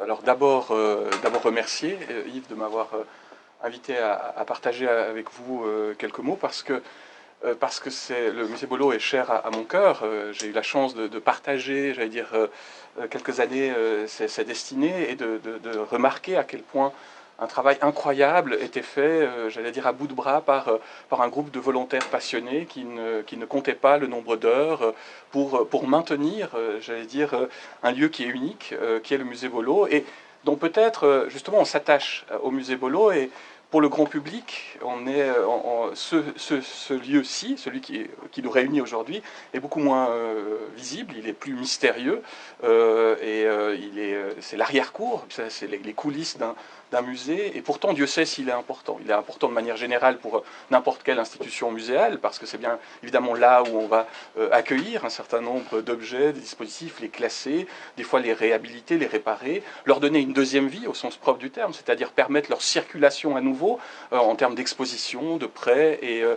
Alors d'abord, euh, d'abord remercier euh, Yves de m'avoir euh, invité à, partager avec vous quelques mots parce que parce que c'est le musée Bolo est cher à, mon cœur. J'ai eu la chance de, partager, j'allais dire, quelques années sa destinée et de, de, remarquer à quel point un travail incroyable était fait, euh, j'allais dire à bout de bras, par, euh, par un groupe de volontaires passionnés qui ne, qui ne comptaient pas le nombre d'heures euh, pour, pour maintenir, j'allais dire, un lieu qui est unique, qui est le musée Bolo, et dont peut-être, justement, on s'attache au musée Bolo, et pour le grand public, on est, ce, ce, lieu-ci, celui qui, qui, nous réunit aujourd'hui, est beaucoup moins visible, il est plus mystérieux, et il est, c'est l'arrière-cour, c'est les, les coulisses d'un d'un musée, et pourtant Dieu sait s'il est important. Il est important de manière générale pour n'importe quelle institution muséale, parce que c'est bien évidemment là où on va euh, accueillir un certain nombre d'objets, des dispositifs, les classer, des fois les réhabiliter, les réparer, leur donner une deuxième vie au sens propre du terme, c'est-à-dire permettre leur circulation à nouveau euh, en termes d'exposition, de prêt, et, euh,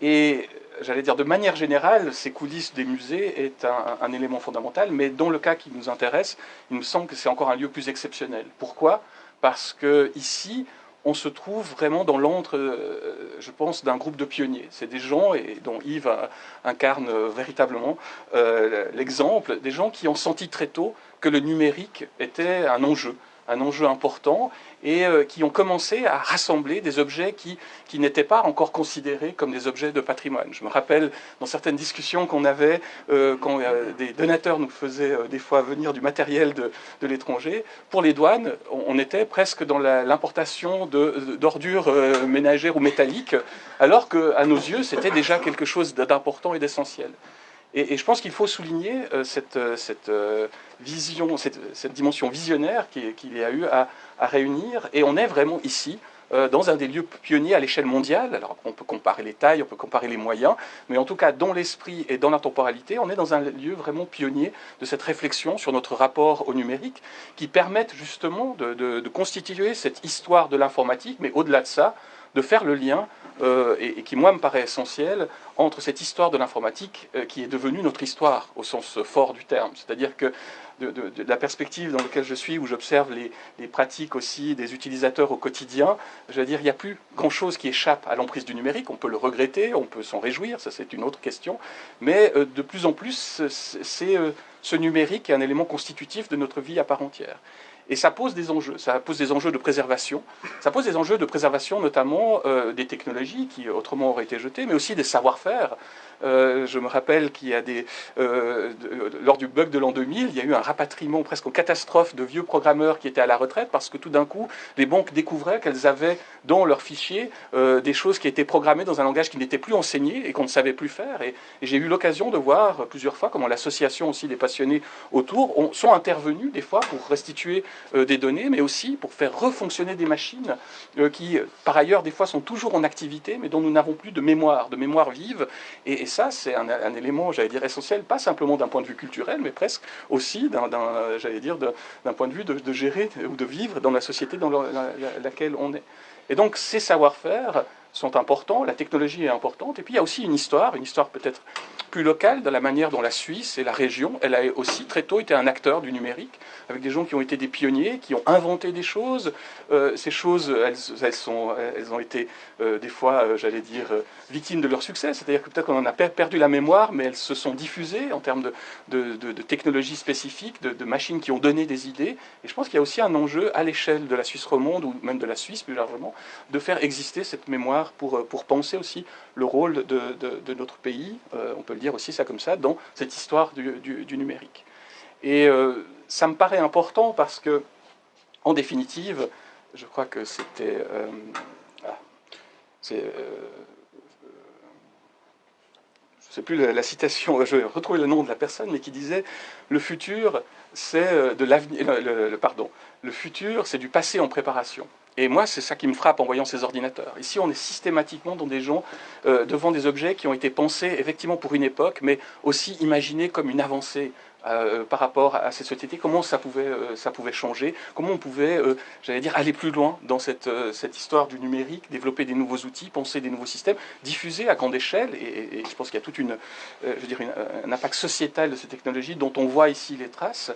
et j'allais dire de manière générale, ces coulisses des musées est un, un, élément fondamental, mais dans le cas qui nous intéresse, il me semble que c'est encore un lieu plus exceptionnel. Pourquoi? Parce que ici, on se trouve vraiment dans l'antre, euh, je pense, d'un groupe de pionniers. C'est des gens, et dont Yves incarne véritablement euh, l'exemple, des gens qui ont senti très tôt que le numérique était un enjeu, un enjeu important, et euh, qui ont commencé à rassembler des objets qui, qui n'étaient pas encore considérés comme des objets de patrimoine. Je me rappelle dans certaines discussions qu'on avait, euh, quand euh, des donateurs nous faisaient des fois venir du matériel de, de l'étranger, pour les douanes, on, était presque dans l'importation d'ordures ménagères ou métalliques, alors qu'à nos yeux, c'était déjà quelque chose d'important et d'essentiel. Et, je pense qu'il faut souligner euh, cette, euh, euh, vision, cette, dimension visionnaire qu'il y a eu à, réunir. Et on est vraiment ici, dans un des lieux pionniers à l'échelle mondiale. Alors on peut comparer les tailles, on peut comparer les moyens, mais en tout cas dans l'esprit et dans la temporalité, on est dans un lieu vraiment pionnier de cette réflexion sur notre rapport au numérique, qui permettent justement de constituer cette histoire de l'informatique, mais au-delà de ça, de faire le lien euh, et, qui, moi, me paraît essentiel entre cette histoire de l'informatique euh, qui est devenue notre histoire au sens fort du terme. C'est-à-dire que de, la perspective dans laquelle je suis, où j'observe les, pratiques aussi des utilisateurs au quotidien, je veux dire, il n'y a plus grand-chose qui échappe à l'emprise du numérique. On peut le regretter, on peut s'en réjouir, ça c'est une autre question. Mais euh, de plus en plus, c'est ce numérique est un élément constitutif de notre vie à part entière. Et ça pose des enjeux. Ça pose des enjeux de préservation. Ça pose des enjeux de préservation notamment euh, des technologies qui autrement auraient été jetées, mais aussi des savoir-faire. Euh, je me rappelle qu'il y a des, euh, lors du bug de l'an 2000, il y a eu un rapatriement presque en catastrophe de vieux programmeurs qui étaient à la retraite parce que tout d'un coup, les banques découvraient qu'elles avaient dans leurs fichiers des choses qui étaient programmées dans un langage qui n'était plus enseigné et qu'on ne savait plus faire. Et, j'ai eu l'occasion de voir plusieurs fois comment l'association aussi des passionnés autour ont, sont intervenus des fois pour restituer des données, mais aussi pour faire refonctionner des machines euh, qui, par ailleurs, des fois sont toujours en activité, mais dont nous n'avons plus de mémoire, de mémoire vive. Et, ça, c'est un, élément, j'allais dire, essentiel, pas simplement d'un point de vue culturel, mais presque aussi, d'un, j'allais dire, d'un point de vue de, gérer ou de vivre dans la société dans laquelle on est. Et donc, ces savoir-faire sont importants, la technologie est importante, et puis il y a aussi une histoire, une histoire peut-être plus locale, dans la manière dont la Suisse et la région, elle a aussi très tôt été un acteur du numérique, avec des gens qui ont été des pionniers, qui ont inventé des choses. Euh, ces choses, elles, sont, elles ont été euh, des fois, euh, j'allais dire, victimes de leur succès, c'est-à-dire que peut-être qu'on en a perdu la mémoire, mais elles se sont diffusées en termes de, de, technologies spécifiques, de, machines qui ont donné des idées. Et je pense qu'il y a aussi un enjeu à l'échelle de la Suisse romande, ou même de la Suisse plus largement, de faire exister cette mémoire pour penser aussi le rôle de, notre pays, euh, on peut le dire aussi ça comme ça, dans cette histoire du, numérique. Et euh, ça me paraît important parce que, en définitive, je crois que c'était... Ah, c'est je ne sais plus la, citation, je vais retrouver le nom de la personne, mais qui disait le futur, c'est de l'avenir, pardon, le futur, c'est du passé en préparation. Et moi, c'est ça qui me frappe en voyant ces ordinateurs. Ici, on est systématiquement dans des gens, euh, devant des objets qui ont été pensés effectivement pour une époque, mais aussi imaginés comme une avancée euh, par rapport à ces sociétés, comment ça pouvait, euh, ça pouvait changer, comment on pouvait, j'allais dire, aller plus loin dans cette, cette histoire du numérique, développer des nouveaux outils, penser des nouveaux systèmes, diffuser à grande échelle, et, je pense qu'il y a tout une, je veux un impact sociétal de ces technologies dont on voit ici les traces.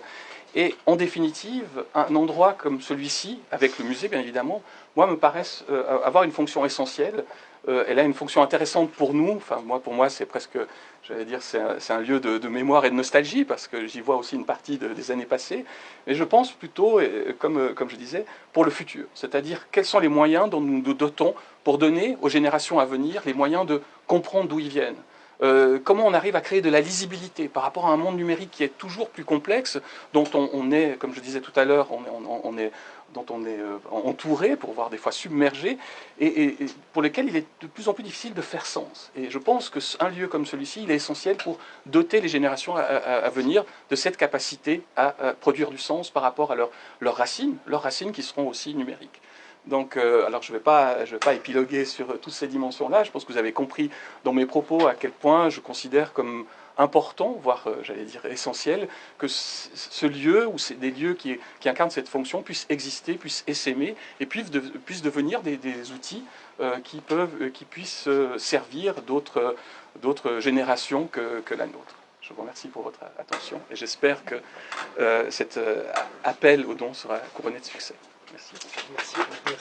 Et en définitive, un endroit comme celui-ci, avec le musée bien évidemment, moi me paraissent avoir une fonction essentielle. elle a une fonction intéressante pour nous. Enfin, moi, pour moi, c'est presque j'allais dire, c'est un, lieu de, mémoire et de nostalgie, parce que j'y vois aussi une partie des années passées, mais je pense plutôt, comme, comme je disais, pour le futur. C'est-à-dire, quels sont les moyens dont nous nous dotons pour donner aux générations à venir les moyens de comprendre d'où ils viennent. Euh, comment on arrive à créer de la lisibilité par rapport à un monde numérique qui est toujours plus complexe, dont on, est, comme je disais tout à l'heure, dont on est euh, entouré, pour voir des fois submergé, et, pour lequel il est de plus en plus difficile de faire sens. Et je pense qu'un lieu comme celui-ci, il est essentiel pour doter les générations à, venir de cette capacité à, produire du sens par rapport à leurs racines, leurs racines qui seront aussi numériques. Donc, euh, alors je ne vais, pas, épiloguer sur toutes ces dimensions-là. Je pense que vous avez compris dans mes propos à quel point je considère comme important, voire euh, j'allais dire essentiel, que ce lieu ou des lieux qui, incarnent cette fonction puissent exister, puissent essaimer et puissent, devenir des, outils euh, qui, peuvent, qui puissent servir d'autres générations que, que, la nôtre. Je vous remercie pour votre attention et j'espère que cet appel au don sera couronné de succès. Merci. Merci. Merci.